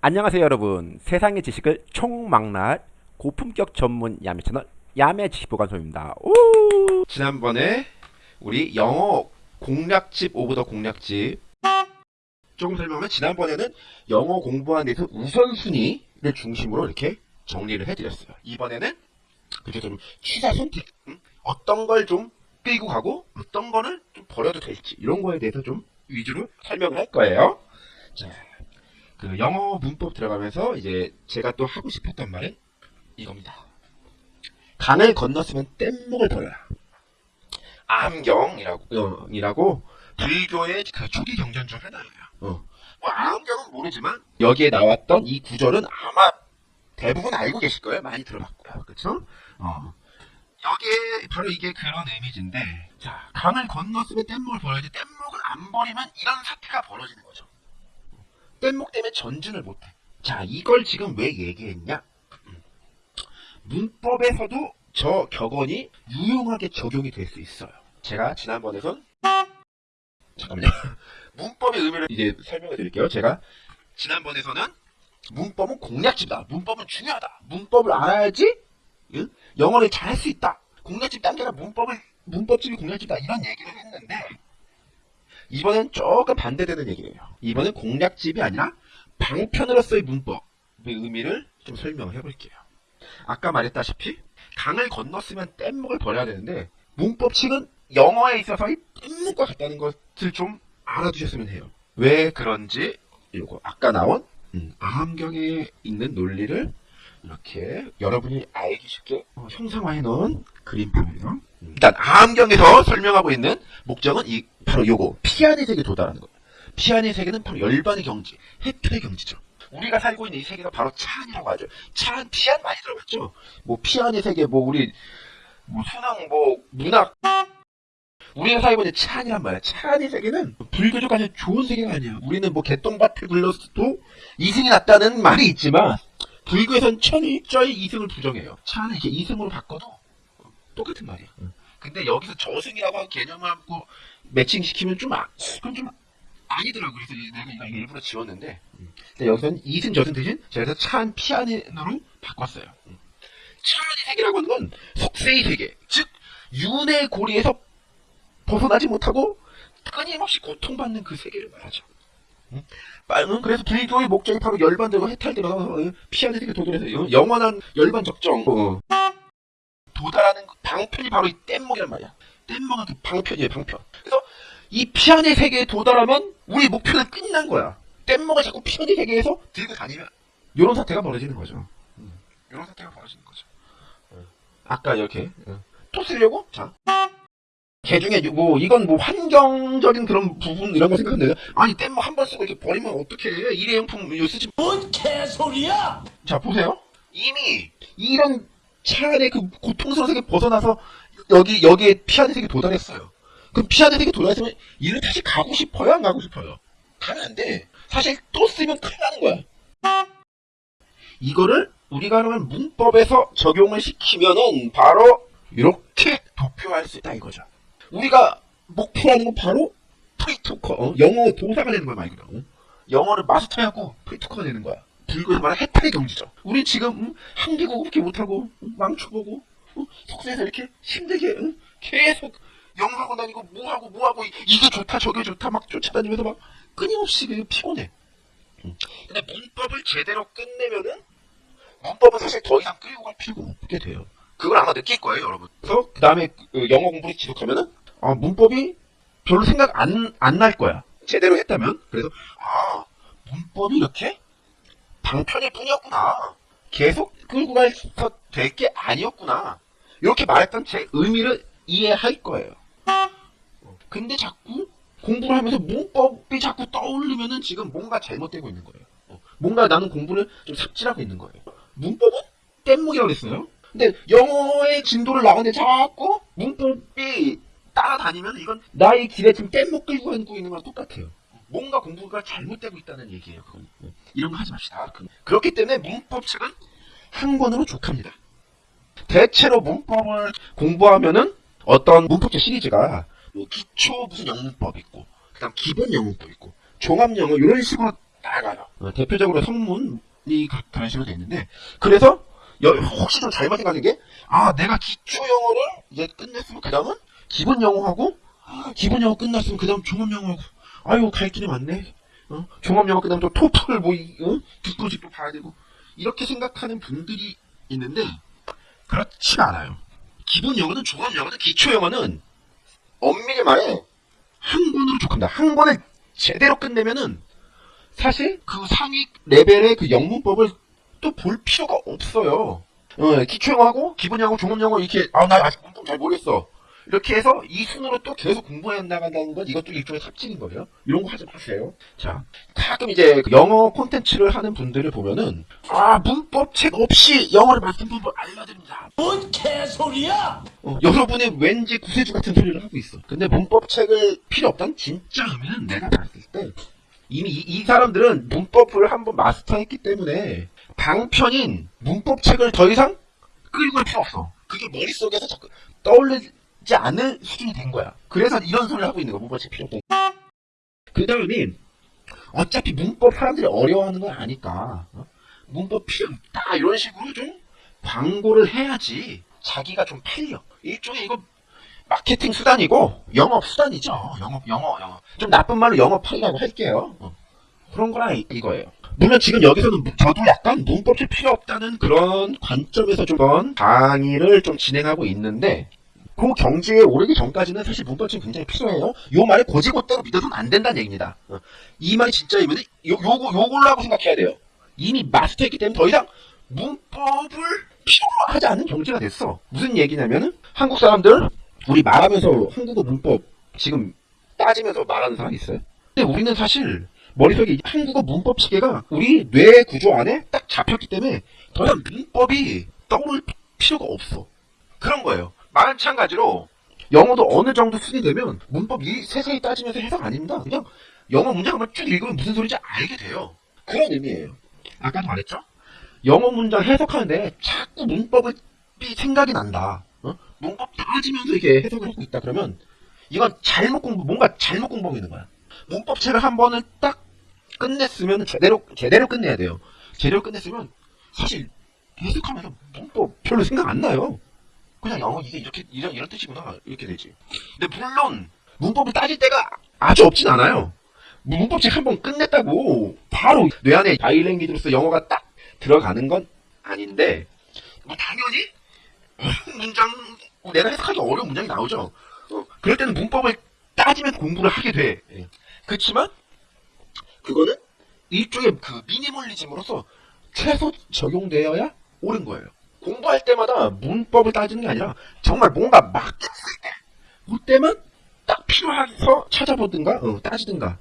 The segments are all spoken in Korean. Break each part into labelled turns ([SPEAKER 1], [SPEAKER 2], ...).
[SPEAKER 1] 안녕하세요 여러분 세상의 지식을 총망라할 고품격 전문 야매 채널 야매 지식보관소입니다 오!
[SPEAKER 2] 지난번에 우리 영어 공략집 of the 공략집 조금 설명하면 지난번에는 영어 공부하는 데서 우선순위를 중심으로 이렇게 정리를 해드렸어요. 이번에는 그중에 좀 취사 선택 음? 어떤 걸 좀 끌고 가고 어떤 거는 좀 버려도 될지 이런 거에 대해서 좀 위주로 설명을 할 거예요. 자, 그 영어 문법 들어가면서 이제 제가 또 하고 싶었던 말은 이겁니다. 강을 건넜으면 뗏목을 버려라. 암경이라고 어, 이라고 불교의 그 초기 경전 중 하나예요. 어. 뭐 암경은 모르지만 여기에 나왔던 이 구절은 아마 대부분 알고 계실 거예요. 많이 들어봤고요. 그렇죠? 어. 여기에 바로 이게 그런 이미지인데 자 강을 건넜으면 뗏목을 버려야지 뗏목을 안 버리면 이런 사태가 벌어지는 거죠. 뗏목 때문에 전진을 못해. 자 이걸 지금 왜 얘기했냐? 음. 문법에서도 저 격언이 유용하게 적용이 될 수 있어요. 제가 지난번에선 잠깐만요. 문법의 의미를 이제 설명해 드릴게요. 제가 지난번에서는 문법은 공략집이다. 문법은 중요하다. 문법을 알아야지 응? 영어를 잘할 수 있다. 공략집 단계가 문법을 문법집이 공략집이다. 이런 얘기를 했는데 이번엔 조금 반대되는 얘기예요. 이번엔 공략집이 아니라 방편으로서의 문법의 의미를 좀 설명해 볼게요. 아까 말했다시피 강을 건넜으면 뗏목을 버려야 되는데 문법칙은 영어에 있어서 이 뗏목과 같다는 것을 좀 알아두셨으면 해요. 왜 그런지 이거 아까 나온 음, 아함경에 있는 논리를 이렇게 여러분이 알기 쉽게 어, 형상화해 놓은 그림표예요. 음, 일단 아함경에서 설명하고 있는 목적은 이 바로 요거 피안의 세계 도달하는 거예요. 피안의 세계는 바로 열반의 경지, 해탈의 경지죠. 우리가 살고 있는 이 세계가 바로 차안이라고 하죠. 차안, 피안 많이 들어봤죠? 뭐 피안의 세계, 뭐 우리 뭐 수능, 뭐 문학 우리가 살고 있는 차안이란 말이야. 차안의 세계는 불교적 아주 좋은 세계가 아니야. 우리는 뭐 개똥밭에 굴렀어도 이승이 났다는 말이 있지만 불교에선 천일저의 이승을 부정해요. 차안을 이렇게 이승으로 바꿔도 똑같은 말이야. 근데 여기서 저승이라고 개념을 하고 매칭시키면 좀 아, 그건 좀 아니더라고. 그래서 내가 이거 일부러 지웠는데 근데 여기서는 이승 저승 대신 제가 차안 피안으로 바꿨어요. 차안의 세계라고 하는 건 속세의 세계, 즉 윤의 고리에서 벗어나지 못하고 끊임없이 고통받는 그 세계를 말하죠. 응? 응? 그래서 불교의 목적이 바로 열반되고 해탈되고 피안의 세계 도달해서 영원한 열반 적정 어. 도달하는 그 방편이 바로 이 뗏목이란 말이야. 뗏목은 그 방편이에요, 방편. 그래서 이 피안의 세계에 도달하면 우리 목표는 끝난 거야. 뗏목을 자꾸 피안의 세계에서 들고 다니면 이런 사태가 벌어지는 거죠. 이런 사태가 벌어지는 거죠. 아까 이렇게 또 쓰려고? 자. 개 중에 뭐 이건 뭐 환경적인 그런 부분 이런 거 생각하는데 아니 뗏목 한번 쓰고 이렇게 버리면 어떡해. 일회용품 이거 쓰지
[SPEAKER 3] 뭔 개소리야!
[SPEAKER 2] 자 보세요. 이미 이런 차 안에 그 고통스러운 세계 벗어나서 여기 여기에 피안의 세계 도달했어요. 그럼 피안의 세계 도달했으면 이를 다시 가고 싶어요? 안 가고 싶어요? 가면 안돼. 사실 또 쓰면 큰일 나는 거야. 이거를 우리가 그러면 문법에서 적용을 시키면은 바로 이렇게 도표할 수 있다 이거죠 우리가 목표하는 건 바로 프리토커 어? 영어 도사가 되는 거야 말 그대로 어? 영어를 마스터하고 프리토커가 되는 거야 불교에서 말하는 해탈의 경지죠 우리 지금 음, 한국어 그렇게 못하고 음, 망쳐 보고 어? 속세에서 이렇게 힘들게 음, 계속 영어하고 다니고 뭐하고 뭐하고 이- 이게 좋다 저게 좋다 막 쫓아다니면서 막 끊임없이 그 피곤해 음. 근데 문법을 제대로 끝내면은 문법은 사실 더 이상 끌고 갈 필요가 없게 돼요 그걸 아마 느낄 거예요 여러분 그 다음에 영어 공부를 지속하면은 아, 문법이 별로 생각 안, 안 날 거야. 제대로 했다면. 그래서, 아, 문법이 이렇게 방편일 뿐이었구나. 계속 끌고 가서 될 게 아니었구나. 이렇게 말했던 제 의미를 이해할 거예요. 근데 자꾸 공부를 하면서 문법이 자꾸 떠올리면은 지금 뭔가 잘못되고 있는 거예요. 어, 뭔가 나는 공부를 좀 삽질하고 있는 거예요. 문법은 뗏목이라고 했어요. 근데 영어의 진도를 나가는데 자꾸 문법이 따라다니면 이건 나의 길에 지금 뗏목 끌고 가고 있는 거랑 똑같아요. 뭔가 공부가 잘못되고 있다는 얘기예요. 그건. 이런 거 하지 맙시다. 그- 그렇기 때문에 문법 책은 한 권으로 족합니다. 대체로 문법을 공부하면은 어떤 문법책 시리즈가 뭐 기초 무슨 영문법 있고 그다음 기본 영문법 있고 종합 영어 이런 식으로 나가요. 어, 대표적으로 성문이 가- 그런 식으로 돼 있는데 그래서 여- 혹시 좀 잘못 생각한 게아 내가 기초 영어를 이제 끝냈으면 그 다음은 기본 영어하고 아, 기본 영어 끝났으면 그 다음 종합 영어하고 아유 갈 길이 많네. 어? 종합 영어 끝나면 또 토플 뭐 이- 어? 뒷부직도 봐야 되고 이렇게 생각하는 분들이 있는데 그렇지가 않아요. 기본 영어는 종합 영어는 기초 영어는 엄밀히 말해 한 권으로 족합니다. 한 권을 제대로 끝내면은 사실 그 상위 레벨의 그 영문법을 또 볼 필요가 없어요. 어, 기초 영어하고 기본 영어, 종합 영어 이렇게 아 나 아직 문법 잘 모르겠어. 이렇게 해서 이 순으로 또 계속 공부해 나간다는 건 이것도 일종의 삽질인 거예요. 이런 거 하지 마세요. 자, 가끔 이제 그 영어 콘텐츠를 하는 분들을 보면은 아 문법 책 없이 영어를 맞는 방법 알려드립니다.
[SPEAKER 3] 뭔 개소리야?
[SPEAKER 2] 어, 여러분의 왠지 구세주 같은 소리를 하고 있어. 근데 문법 책을 필요 없다는 진짜 의미는 내가 봤을 때 이미 이, 이 사람들은 문법을 한번 마스터했기 때문에 방편인 문법 책을 더 이상 끌고 갈 필요 없어. 그게 머릿속에서 자꾸 떠올 리지 않을 수준이 된 거야. 그래서 이런 소리를 하고 있는 거야. 문법 책 필요. 그 다음에 어차피 문법 사람들이 어려워하는 건 아니까 어? 문법 필요 없다 이런 식으로 좀 광고를 해야지 자기가 좀 팔려. 일종의 이거 마케팅 수단이고 영업 수단이죠. 영업 영어 영어. 좀 나쁜 말로 영업하려고 할게요. 어. 그런 거라 이- 이거예요. 물론 지금 여기서는 무- 저도 약간 문법이 필요 없다는 그런 관점에서 좀 강의를 좀 진행하고 있는데 그 경지에 오르기 전까지는 사실 문법이 굉장히 필요해요. 요 말을 고지고대로 믿어서는 안 된다는 얘기입니다. 어. 이 말이 진짜이면 요, 요거, 요걸로 하고 생각해야 돼요. 이미 마스터했기 때문에 더 이상 문법을 필요로 하지 않는 경지가 됐어. 무슨 얘기냐면은 한국 사람들 우리 말하면서 한국어 문법 지금 따지면서 말하는 사람 있어요? 근데 우리는 사실 머릿속에 이 한국어 문법 체계가 우리 뇌 구조 안에 딱 잡혔기 때문에 더 이상 문법이 떠오를 피- 필요가 없어. 그런 거예요. 마찬가지로 영어도 어느 정도 수준이 되면 문법 이 세세히 따지면서 해석 아닙니다. 그냥 영어 문장 한번 쭉 읽으면 무슨 소리인지 알게 돼요. 그런 의미예요. 아까도 말했죠? 영어 문장 해석하는데 자꾸 문법을 이 생각이 난다. 어? 문법 따지면서 이게 해석을 하고 있다 그러면 이건 잘못 공부 뭔가 잘못 공부하고 있는 거야. 문법 책을 한 번을 딱 끝냈으면 제대로 제대로 끝내야 돼요. 제대로 끝냈으면 사실 해석하면서 문법 별로 생각 안 나요. 그냥 영어 이게 이렇게 이런 이런 뜻이구나 이렇게 되지. 근데 물론 문법을 따질 때가 아주 없진 않아요. 문법책 한 번 끝냈다고 바로 뇌 안에 바이랭귀지로서 영어가 딱 들어가는 건 아닌데 뭐 당연히 문장 내가 해석하기 어려운 문장이 나오죠. 어, 그럴 때는 문법을 따지면 공부를 하게 돼. 예. 그렇지만 그거는 일종의 그 미니멀리즘으로서 최소 적용되어야 옳은 거예요. 공부할 때마다 문법을 따지는 게 아니라 정말 뭔가 막혔을 때 그때만 딱 필요해서 찾아보든가 어, 따지든가.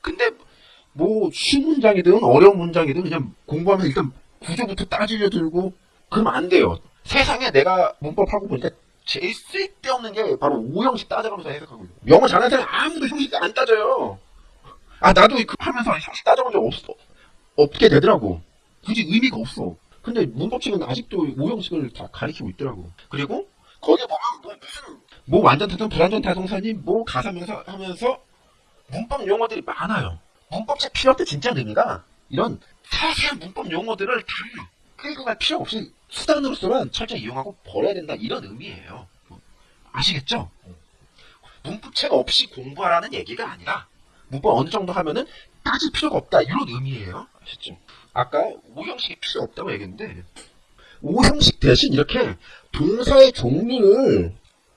[SPEAKER 2] 근데 뭐 쉬운 문장이든 어려운 문장이든 그냥 공부하면 일단 구조부터 따지려 들고 그러면 안 돼요. 세상에 내가 문법하고 보니까 제일 쓸데없는 게 바로 오형식 따져가면서 해석하고 있어요. 영어 잘하는 사람 아무도 형식 안 따져요. 아 나도 그 하면서 형식 따져본 적 없어. 없게 되더라고. 굳이 의미가 없어. 근데 문법책은 아직도 오형식을 다 가리키고 있더라고. 그리고 거기에 보면 뭐 무슨 뭐 완전 타동 불완전 타동사니 뭐 가사명사 하면서 문법 용어들이 많아요. 문법책 필요 없대 진짜 의미가 이런 세세한 문법 용어들을 다 끌고 갈 필요 없이 수단으로서만 철저히 이용하고 버려야 된다 이런 의미예요. 아시겠죠? 문법책 없이 공부하라는 얘기가 아니라 문법 어느 정도 하면은 따질 필요가 없다 이런 의미예요. 아셨죠? 아까 오형식이 필요 없다고 얘기했는데 오형식 대신 이렇게 동사의 종류를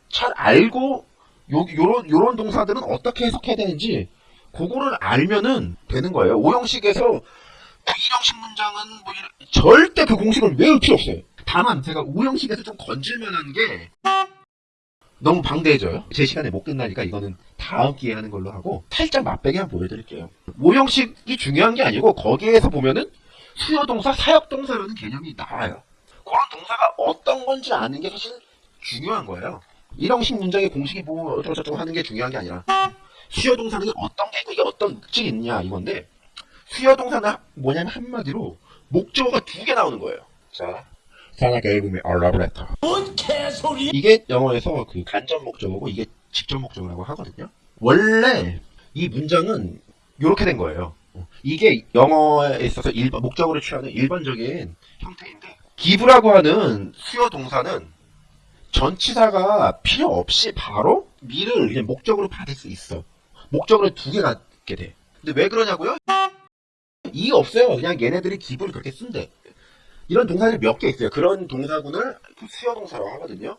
[SPEAKER 2] 잘 알고 요, 요런 요런 동사들은 어떻게 해석해야 되는지 그거를 알면은 되는 거예요. 오형식에서 이형식 문장은 뭐 이런, 절대 그 공식을 외울 필요 없어요. 다만 제가 오형식에서 좀 건질만한 게 너무 방대해져요. 제 시간에 못 끝나니까 이거는 다음 기회에 하는 걸로 하고 살짝 맛배기 한번 보여드릴게요. 오형식이 중요한 게 아니고 거기에서 보면은 수요동사, 사역동사라는 개념이 나와요. 그런 동사가 어떤 건지 아는 게 사실 중요한 거예요. 일형식 문장의 공식이 뭐 어쩌고저쩌고 하는 게 중요한 게 아니라 수요동사는 어떤 게 있고 이게 어떤 특징이 있냐 이건데 수요동사는 뭐냐면 한마디로 목적어가 두 개 나오는 거예요. 자, a love letter.
[SPEAKER 3] 뭔 개소리야?
[SPEAKER 2] 이게 영어에서 그 간접 목적어고 이게 직접 목적어라고 하거든요. 원래 이 문장은 이렇게 된 거예요. 어, 이게 영어에 있어서 일반, 목적으로 취하는 일반적인 형태인데 기부라고 하는 수요 동사는 전치사가 필요 없이 바로 미를 그냥 목적으로 받을 수 있어. 목적으로 두 개 갖게 돼. 근데 왜 그러냐고요? 이 없어요. 그냥 얘네들이 기부를 그렇게 쓴대. 이런 동사들이 몇 개 있어요. 그런 동사군을 그 수요 동사라고 하거든요.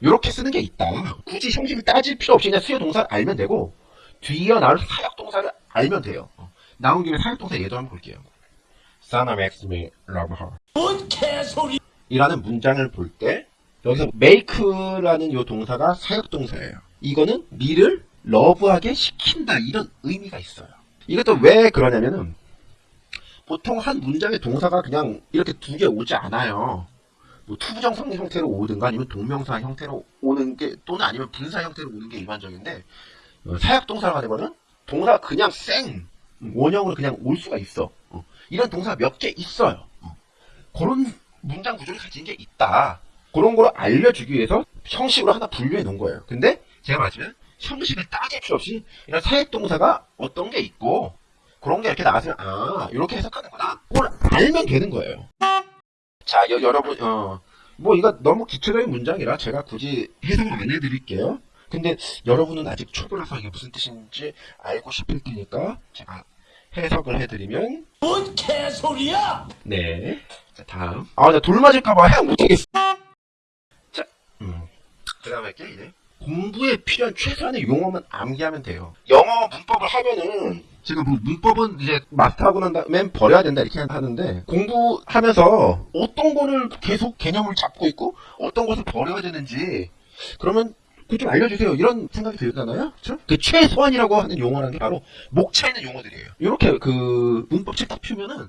[SPEAKER 2] 이렇게 쓰는 게 있다. 굳이 형식을 따질 필요 없이 그냥 수요 동사를 알면 되고 뒤에 나올 사역 동사를 알면 돼요. 어. 나온 김에 사역 동사 예도 한번 볼게요. Son of Maxime love her.
[SPEAKER 3] 뭔 개소리
[SPEAKER 2] 이라는 문장을 볼 때 여기서 make라는 요 동사가 사역 동사예요. 이거는 미를 러브하게 시킨다 이런 의미가 있어요. 이것도 왜 그러냐면은 보통 한 문장의 동사가 그냥 이렇게 두 개 오지 않아요. 뭐 투부정 성 형태로 오든가 아니면 동명사 형태로 오는 게 또는 아니면 분사 형태로 오는 게 일반적인데 어, 사역 동사가 되면은 동사가 그냥 생 원형으로 그냥 올 수가 있어. 어, 이런 동사 몇개 있어요. 어, 그런 문장 구조를 가진 게 있다. 그런 걸 알려주기 위해서 형식으로 하나 분류해 놓은 거예요. 근데 제가 말하자면 형식을 따질 필요 없이 이런 사역 동사가 어떤 게 있고 그런 게 이렇게 나왔으면 아 이렇게 해석하는구나. 그걸 알면 되는 거예요. 자 여, 여러분 어 뭐 이거 너무 기초적인 문장이라 제가 굳이 해석을 안 해드릴게요. 근데 여러분은 아직 초보라서 이게 무슨 뜻인지 알고 싶을 테니까 제가 해석을 해드리면
[SPEAKER 3] 뭔 개소리야
[SPEAKER 2] 네. 자, 다음. 아, 나 돌 맞을까봐 해석 못하겠어. 자, 음. 그 다음에 할게, 이제. 공부에 필요한 최소한의 용어만 암기하면 돼요. 영어 문법을 하면은, 제가 뭐 문법은 이제 마스터하고 난 다음엔 버려야 된다 이렇게 하는데, 공부하면서 어떤 거를 계속 개념을 잡고 있고, 어떤 것을 버려야 되는지, 그러면 그 좀 알려주세요. 이런 생각이 들잖아요. 그그 최소한이라고 하는 용어라는 게 바로 목차 있는 용어들이에요. 이렇게 그 문법책 딱 펴면은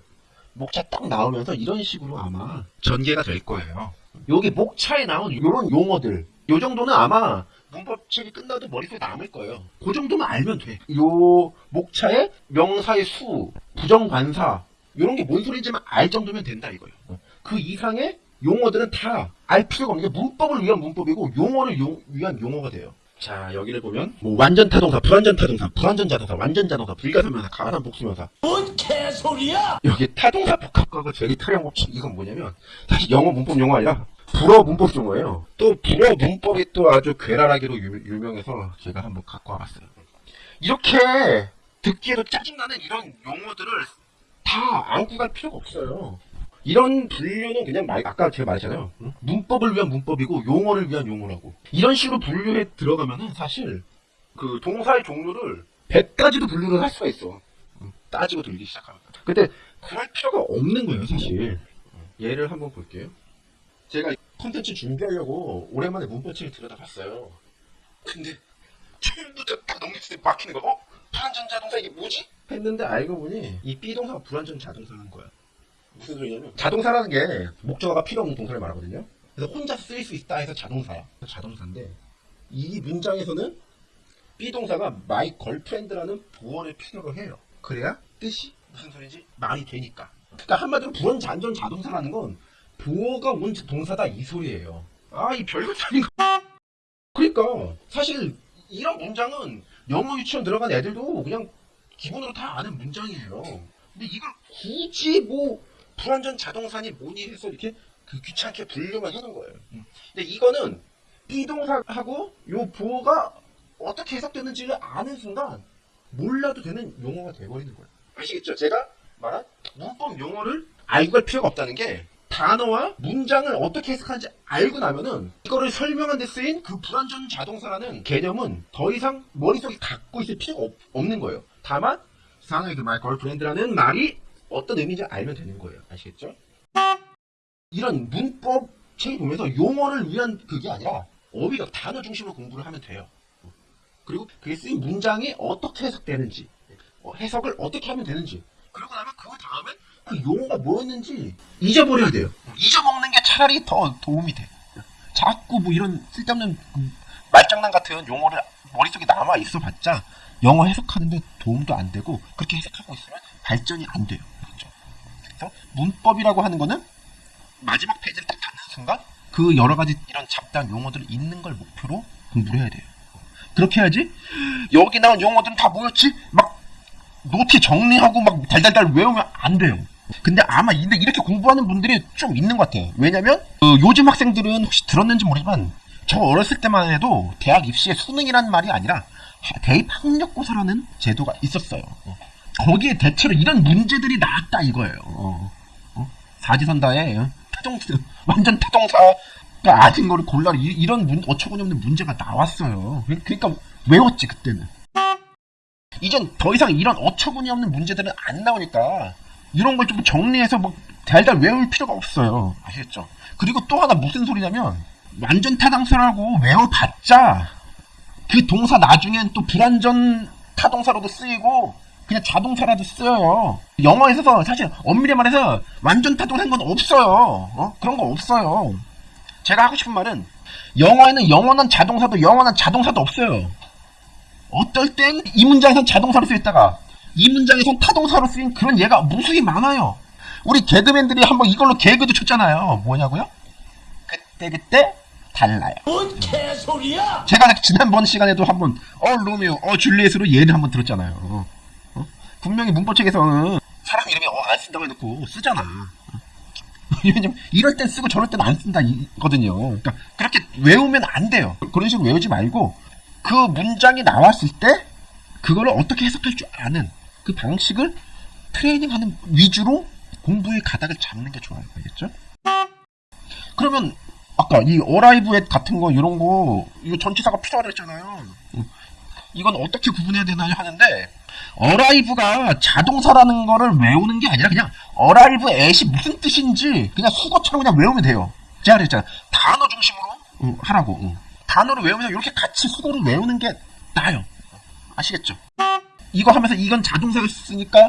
[SPEAKER 2] 목차 딱 나오면서 이런 식으로 아마 전개가 될 거예요. 여기 목차에 나온 이런 용어들, 요 정도는 아마 문법책이 끝나도 머릿속에 남을 거예요. 그 정도만 알면 돼. 요 목차에 명사의 수, 부정관사, 이런 게 뭔 소리인지만 알 정도면 된다 이거예요. 그 이상의 용어들은 다 알 필요가 없는 게 문법을 위한 문법이고 용어를 용- 위한 용어가 돼요. 자 여기를 보면 뭐 완전 타동사, 불완전 타동사, 불완전 자동사, 완전 자동사, 불가사명사, 가산 복수명사
[SPEAKER 3] 뭔 개소리야
[SPEAKER 2] 여기 타동사 복합과가 제일 타령 법칙 이건 뭐냐면 사실 영어 문법 용어 아니라 불어 문법 용어예요. 또 불어 문법이 또 아주 괴랄하기로 유, 유명해서 제가 한번 갖고 와봤어요. 이렇게 듣기에도 짜증나는 이런 용어들을 다 안고 갈 필요가 없어요. 이런 분류는 그냥 말, 아까 제가 말했잖아요. 응? 문법을 위한 문법이고 용어를 위한 용어라고. 이런 식으로 분류해 들어가면은 사실 그 동사의 종류를 100가지도 분류를 할 수가 있어. 응, 따지고 들기 시작하면. 근데 그럴 필요가 없는 거예요, 사실. 예를 한번 볼게요. 제가 컨텐츠 준비하려고 오랜만에 문법책을 들여다봤어요. 근데 처음부터 딱 넘겼을 때 막히는 거, 어? 불완전 자동사 이게 뭐지? 했는데 알고 보니 이 B동사가 불완전 자동사라는 거야. 무슨 소리냐면 자동사라는 게 목적어가 필요 없는 동사를 말하거든요. 그래서 혼자 쓰일 수 있다 해서 자동사야. 자동사인데 이 문장에서는 B동사가 my girlfriend라는 보어를 필요로 해요. 그래야 뜻이 무슨 소리인지 말이 되니까. 그러니까 한마디로 불완전 자동사라는 건 보어가 온 동사다 이 소리예요. 아, 이 별것 아닌 거. 그러니까 사실 이런 문장은 영어 유치원 들어간 애들도 그냥 기본으로 다 아는 문장이에요. 근데 이걸 굳이 뭐 불완전 자동사니 뭐니 해서 이렇게 그 귀찮게 분류만 하는 거예요. 근데 이거는 be동사하고 요 보어가 어떻게 해석되는지를 아는 순간 몰라도 되는 용어가 돼버리는 거예요. 아시겠죠? 제가 말한 문법 용어를 알고 갈 필요가 없다는 게 단어와 문장을 어떻게 해석하는지 알고 나면은 이거를 설명한 데 쓰인 그 불완전 자동사라는 개념은 더 이상 머릿속에 갖고 있을 필요가 없, 없는 거예요. 다만 상하이 그 my girlfriend라는 말이 어떤 의미인지 알면 되는 거예요. 아시겠죠? 이런 문법 책을 보면서 용어를 위한 그게 아니라 어휘력 단어 중심으로 공부를 하면 돼요. 그리고 그게 쓰인 문장이 어떻게 해석되는지 어, 해석을 어떻게 하면 되는지 그러고 나면 그 다음에 그 용어가 뭐였는지 잊어버려야 돼요. 잊어먹는 게 차라리 더 도움이 돼. 자꾸 뭐 이런 쓸데없는 그 말장난 같은 용어를 머릿속에 남아 있어봤자 영어 해석하는데 도움도 안 되고 그렇게 해석하고 있으면 발전이 안 돼요. 그래서 문법이라고 하는 거는 마지막 페이지를 딱 닫는 순간 그 여러 가지 이런 잡다한 용어들을 잊는 걸 목표로 공부를 해야 돼요. 그렇게 해야지 여기 나온 용어들은 다 뭐였지? 막 노트 정리하고 막 달달달 외우면 안 돼요. 근데 아마 이렇게 공부하는 분들이 좀 있는 것 같아요. 왜냐면 어, 요즘 학생들은 혹시 들었는지 모르지만 저 어렸을 때만 해도 대학 입시에 수능이라는 말이 아니라 하- 대입 학력고사라는 제도가 있었어요. 어. 거기에 대체로 이런 문제들이 나왔다 이거예요. 어. 어? 사지선다에 어? 타동사 완전 타동사가 아닌 거를 골라 이- 이런 문, 어처구니없는 문제가 나왔어요. 그- 그러니까 외웠지 그때는. 이젠 더 이상 이런 어처구니없는 문제들은 안 나오니까 이런 걸 좀 정리해서 뭐 달달 외울 필요가 없어요. 아시겠죠? 그리고 또 하나 무슨 소리냐면 완전 타당사라고 외워봤자 그 동사 나중엔 또 불완전 타동사로도 쓰이고 그냥 자동사라도 쓰여요. 영어에서 사실 엄밀히 말해서 완전 타동사인 건 없어요. 어? 그런 거 없어요. 제가 하고 싶은 말은 영어에는 영원한 자동사도 영원한 자동사도 없어요. 어떨 땐 이 문장에선 자동사로 쓰였다가 이 문장에선 타동사로 쓰인 그런 예가 무수히 많아요. 우리 개그맨들이 한번 이걸로 개그도 쳤잖아요. 뭐냐고요? 그때 그때 달라요.
[SPEAKER 3] 뭔 개소리야?
[SPEAKER 2] 제가 지난번 시간에도 한번 어 로미오, 어 줄리엣으로 예를 한번 들었잖아요. 분명히 문법책에서는 사람 이름이 어, 안 쓴다고 해놓고 쓰잖아. 이럴 땐 쓰고 저럴 땐 안 쓴다 이거든요. 그러니까 그렇게 외우면 안 돼요. 그런 식으로 외우지 말고 그 문장이 나왔을 때 그거를 어떻게 해석할 줄 아는 그 방식을 트레이닝하는 위주로 공부의 가닥을 잡는 게 좋아요. 알겠죠? 그러면 아까 이 어라이브에 같은 거 이런 거 이거 전치사가 필요하다 했잖아요. 음. 이건 어떻게 구분해야 되나요 하는데 어라이브가 자동사라는 거를 외우는 게 아니라 그냥 어라이브 앳이 무슨 뜻인지 그냥 수거처럼 그냥 외우면 돼요. 제가 그랬잖아요. 단어 중심으로 음, 하라고. 음. 단어를 외우면 이렇게 같이 수거를 외우는 게 나아요. 아시겠죠? 이거 하면서 이건 자동사를 쓰니까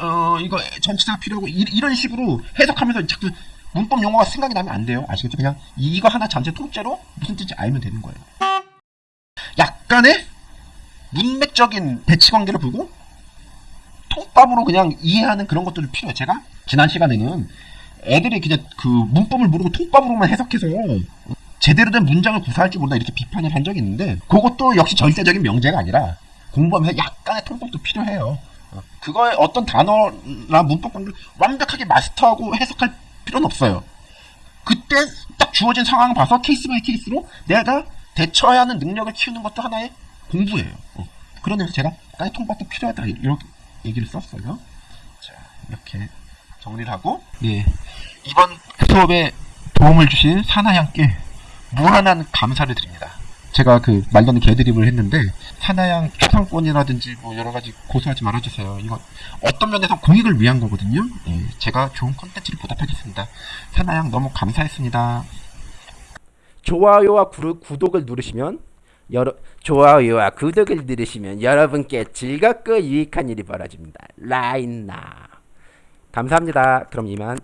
[SPEAKER 2] 어 이거 전치사가 필요하고 이, 이런 식으로 해석하면서 자꾸 문법 용어가 생각이 나면 안 돼요. 아시겠죠? 그냥 이- 이거 하나 전체 통째로 무슨 뜻인지 알면 되는 거예요. 약간의 문맥적인 배치 관계를 보고 통밥으로 그냥 이해하는 그런 것들이 필요해요. 제가 지난 시간에는 애들이 그냥 그 문법을 모르고 통밥으로만 해석해서 제대로 된 문장을 구사할 줄 모른다 이렇게 비판을 한 적이 있는데 그것도 역시 절대적인 명제가 아니라 공부하면서 약간의 통밥도 필요해요. 어, 그거에 어떤 단어나 문법 관계를 완벽하게 마스터하고 해석할 필요는 없어요. 그때 딱 주어진 상황 봐서 case by case로 내가 대처해야 하는 능력을 키우는 것도 하나의 공부예요. 어. 그런 의미에서 제가 통밥도 필요하다 이렇게 얘기를 썼어요. 자 이렇게 정리를 하고 예 이번 수업에 도움을 주신 사나양께 무한한 감사를 드립니다. 제가 그 말로는 개드립을 했는데 사나양 초상권이라든지 뭐 여러 가지 고소하지 말아주세요. 이건 어떤 면에서 공익을 위한 거거든요. 예, 제가 좋은 컨텐츠를 보답하겠습니다. 사나양 너무 감사했습니다.
[SPEAKER 1] 좋아요와 구독을 누르시면 여러 좋아요와 구독을 누르시면 여러분께 즐겁고 유익한 일이 벌어집니다. 라인나 감사합니다. 그럼 이만